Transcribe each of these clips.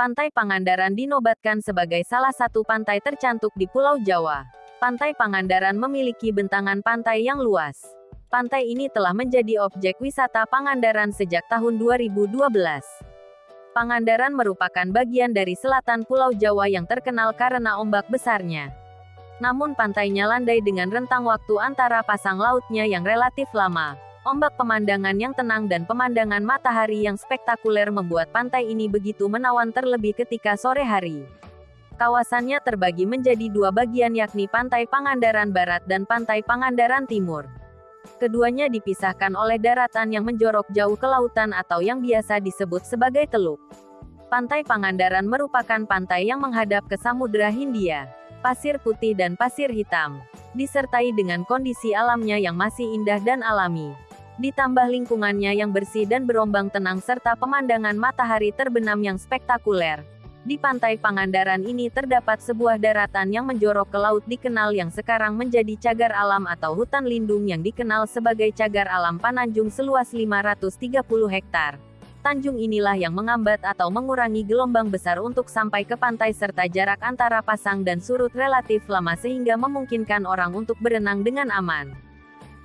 Pantai Pangandaran dinobatkan sebagai salah satu pantai tercantik di Pulau Jawa. Pantai Pangandaran memiliki bentangan pantai yang luas. Pantai ini telah menjadi objek wisata Pangandaran sejak tahun 2012. Pangandaran merupakan bagian dari selatan Pulau Jawa yang terkenal karena ombak besarnya. Namun pantainya landai dengan rentang waktu antara pasang lautnya yang relatif lama. Ombak pemandangan yang tenang dan pemandangan matahari yang spektakuler membuat pantai ini begitu menawan terlebih ketika sore hari. Kawasannya terbagi menjadi dua bagian yakni Pantai Pangandaran Barat dan Pantai Pangandaran Timur. Keduanya dipisahkan oleh daratan yang menjorok jauh ke lautan atau yang biasa disebut sebagai teluk. Pantai Pangandaran merupakan pantai yang menghadap ke Samudra Hindia, pasir putih dan pasir hitam, disertai dengan kondisi alamnya yang masih indah dan alami ditambah lingkungannya yang bersih dan berombang tenang serta pemandangan matahari terbenam yang spektakuler. Di pantai Pangandaran ini terdapat sebuah daratan yang menjorok ke laut dikenal yang sekarang menjadi cagar alam atau hutan lindung yang dikenal sebagai cagar alam Pananjung seluas 530 hektar. Tanjung inilah yang mengambat atau mengurangi gelombang besar untuk sampai ke pantai serta jarak antara pasang dan surut relatif lama sehingga memungkinkan orang untuk berenang dengan aman.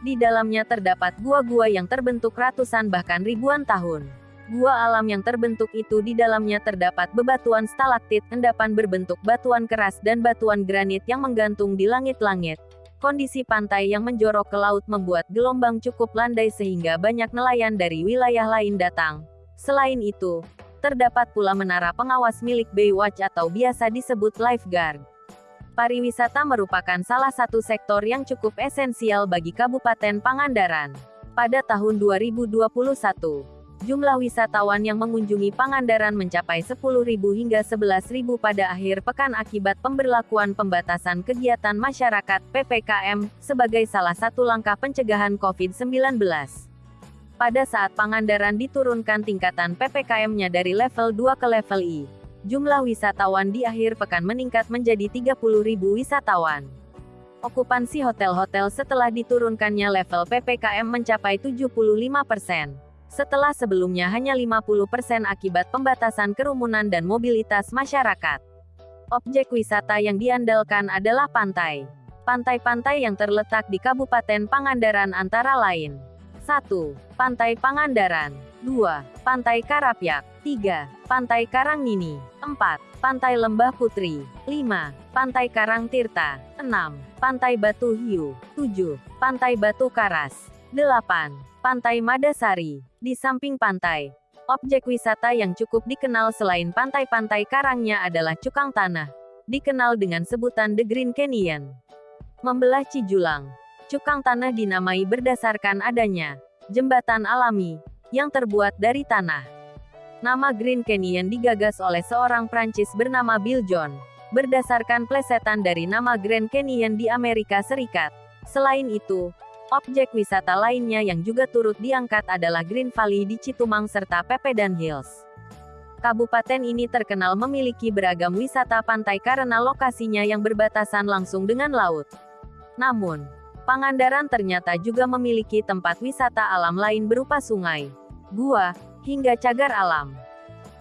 Di dalamnya terdapat gua-gua yang terbentuk ratusan bahkan ribuan tahun. Gua alam yang terbentuk itu di dalamnya terdapat bebatuan stalaktit, endapan berbentuk batuan keras dan batuan granit yang menggantung di langit-langit. Kondisi pantai yang menjorok ke laut membuat gelombang cukup landai sehingga banyak nelayan dari wilayah lain datang. Selain itu, terdapat pula menara pengawas milik Baywatch atau biasa disebut lifeguard. Pariwisata merupakan salah satu sektor yang cukup esensial bagi Kabupaten Pangandaran. Pada tahun 2021, jumlah wisatawan yang mengunjungi Pangandaran mencapai 10.000 hingga 11.000 pada akhir pekan akibat pemberlakuan pembatasan kegiatan masyarakat (PPKM) sebagai salah satu langkah pencegahan COVID-19. Pada saat Pangandaran diturunkan tingkatan PPKM-nya dari level 2 ke level I, jumlah wisatawan di akhir pekan meningkat menjadi 30.000 wisatawan. Okupansi hotel-hotel setelah diturunkannya level PPKM mencapai 75%. Setelah sebelumnya hanya 50% akibat pembatasan kerumunan dan mobilitas masyarakat. Objek wisata yang diandalkan adalah pantai. Pantai-pantai yang terletak di Kabupaten Pangandaran antara lain 1. Pantai Pangandaran 2. Pantai Karapyak 3. Pantai Karangnini 4. Pantai Lembah Putri 5. Pantai Karangtirta 6. Pantai Batu Hiu 7. Pantai Batu Karas 8. Pantai Madasari Di samping pantai, objek wisata yang cukup dikenal selain pantai-pantai karangnya adalah Cukang Tanah, dikenal dengan sebutan The Green Canyon. Membelah Cijulang, Cukang Tanah dinamai berdasarkan adanya jembatan alami yang terbuat dari tanah. Nama Green Canyon digagas oleh seorang Prancis bernama Bill John, berdasarkan plesetan dari nama Grand Canyon di Amerika Serikat. Selain itu, objek wisata lainnya yang juga turut diangkat adalah Green Valley di Citumang serta Pepedan Hills. Kabupaten ini terkenal memiliki beragam wisata pantai karena lokasinya yang berbatasan langsung dengan laut. Namun, Pangandaran ternyata juga memiliki tempat wisata alam lain berupa sungai, gua, hingga cagar alam.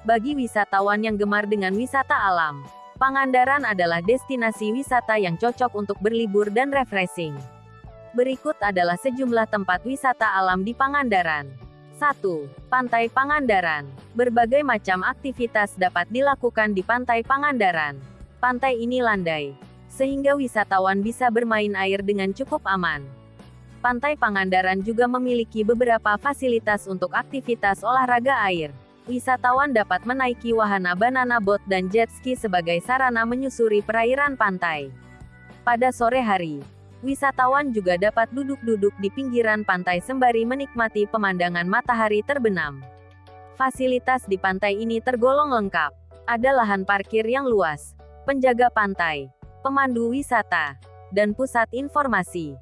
Bagi wisatawan yang gemar dengan wisata alam, Pangandaran adalah destinasi wisata yang cocok untuk berlibur dan refreshing. Berikut adalah sejumlah tempat wisata alam di Pangandaran. 1. Pantai Pangandaran. Berbagai macam aktivitas dapat dilakukan di Pantai Pangandaran. Pantai ini landai, sehingga wisatawan bisa bermain air dengan cukup aman. Pantai Pangandaran juga memiliki beberapa fasilitas untuk aktivitas olahraga air. Wisatawan dapat menaiki wahana banana boat dan jet ski sebagai sarana menyusuri perairan pantai. Pada sore hari, wisatawan juga dapat duduk-duduk di pinggiran pantai sembari menikmati pemandangan matahari terbenam. Fasilitas di pantai ini tergolong lengkap. Ada lahan parkir yang luas, penjaga pantai, pemandu wisata, dan pusat informasi.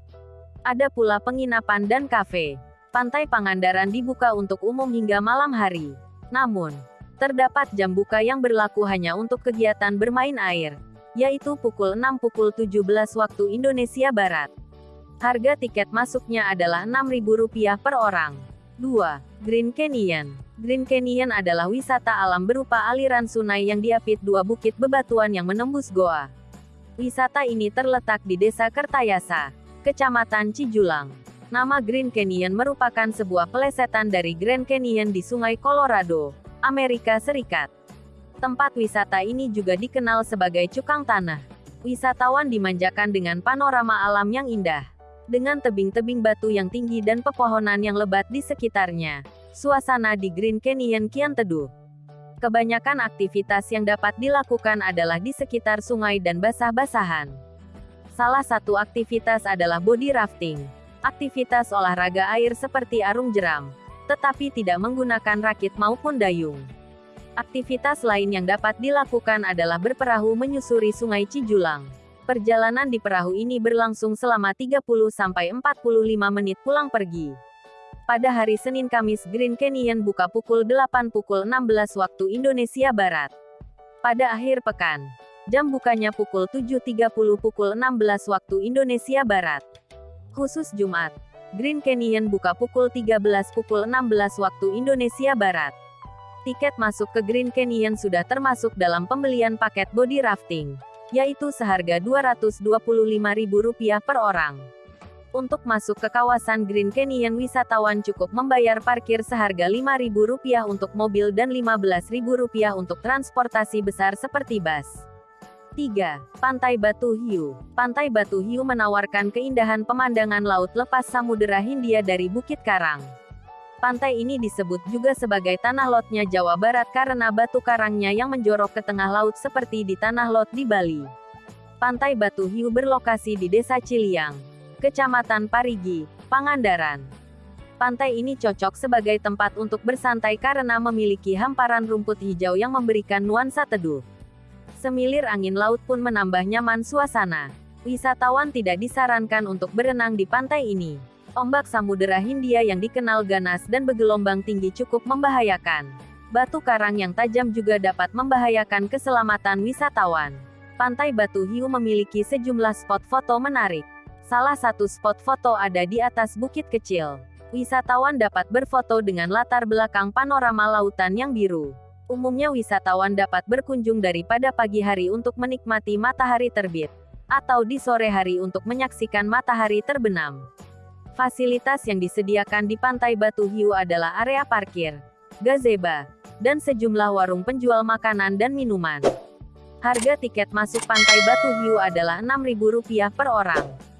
Ada pula penginapan dan kafe. Pantai Pangandaran dibuka untuk umum hingga malam hari. Namun, terdapat jam buka yang berlaku hanya untuk kegiatan bermain air, yaitu pukul 6 pukul 17 waktu Indonesia Barat. Harga tiket masuknya adalah Rp6.000 per orang. 2. Green Canyon Green Canyon adalah wisata alam berupa aliran sungai yang diapit dua bukit bebatuan yang menembus goa. Wisata ini terletak di Desa Kertayasa, Kecamatan Cijulang. Nama Green Canyon merupakan sebuah pelesetan dari Grand Canyon di Sungai Colorado, Amerika Serikat. Tempat wisata ini juga dikenal sebagai Cukang Tanah. Wisatawan dimanjakan dengan panorama alam yang indah dengan tebing-tebing batu yang tinggi dan pepohonan yang lebat di sekitarnya. Suasana di Green Canyon kian teduh. Kebanyakan aktivitas yang dapat dilakukan adalah di sekitar sungai dan basah-basahan. Salah satu aktivitas adalah body rafting. Aktivitas olahraga air seperti arung jeram, tetapi tidak menggunakan rakit maupun dayung. Aktivitas lain yang dapat dilakukan adalah berperahu menyusuri Sungai Cijulang. Perjalanan di perahu ini berlangsung selama 30-45 menit pulang pergi. Pada hari Senin Kamis Green Canyon buka pukul 8 pukul 16 waktu Indonesia Barat. Pada akhir pekan, jam bukanya pukul 7.30 pukul 16 waktu Indonesia Barat. Khusus Jumat, Green Canyon buka pukul 13 pukul 16 waktu Indonesia Barat. Tiket masuk ke Green Canyon sudah termasuk dalam pembelian paket body rafting yaitu seharga Rp225.000 per orang. Untuk masuk ke kawasan Green Canyon wisatawan cukup membayar parkir seharga Rp5.000 untuk mobil dan Rp15.000 untuk transportasi besar seperti bus. 3. Pantai Batu Hiu Pantai Batu Hiu menawarkan keindahan pemandangan laut lepas Samudera Hindia dari Bukit Karang. Pantai ini disebut juga sebagai tanah lotnya Jawa Barat karena batu karangnya yang menjorok ke tengah laut seperti di tanah lot di Bali. Pantai Batu Hiu berlokasi di Desa Ciliang, Kecamatan Parigi, Pangandaran. Pantai ini cocok sebagai tempat untuk bersantai karena memiliki hamparan rumput hijau yang memberikan nuansa teduh. Semilir angin laut pun menambah nyaman suasana. Wisatawan tidak disarankan untuk berenang di pantai ini. Ombak Samudera Hindia yang dikenal ganas dan bergelombang tinggi cukup membahayakan. Batu karang yang tajam juga dapat membahayakan keselamatan wisatawan. Pantai Batu Hiu memiliki sejumlah spot foto menarik. Salah satu spot foto ada di atas bukit kecil. Wisatawan dapat berfoto dengan latar belakang panorama lautan yang biru. Umumnya wisatawan dapat berkunjung daripada pagi hari untuk menikmati matahari terbit, atau di sore hari untuk menyaksikan matahari terbenam. Fasilitas yang disediakan di Pantai Batu Hiu adalah area parkir, gazebo, dan sejumlah warung penjual makanan dan minuman. Harga tiket masuk Pantai Batu Hiu adalah Rp6.000 per orang.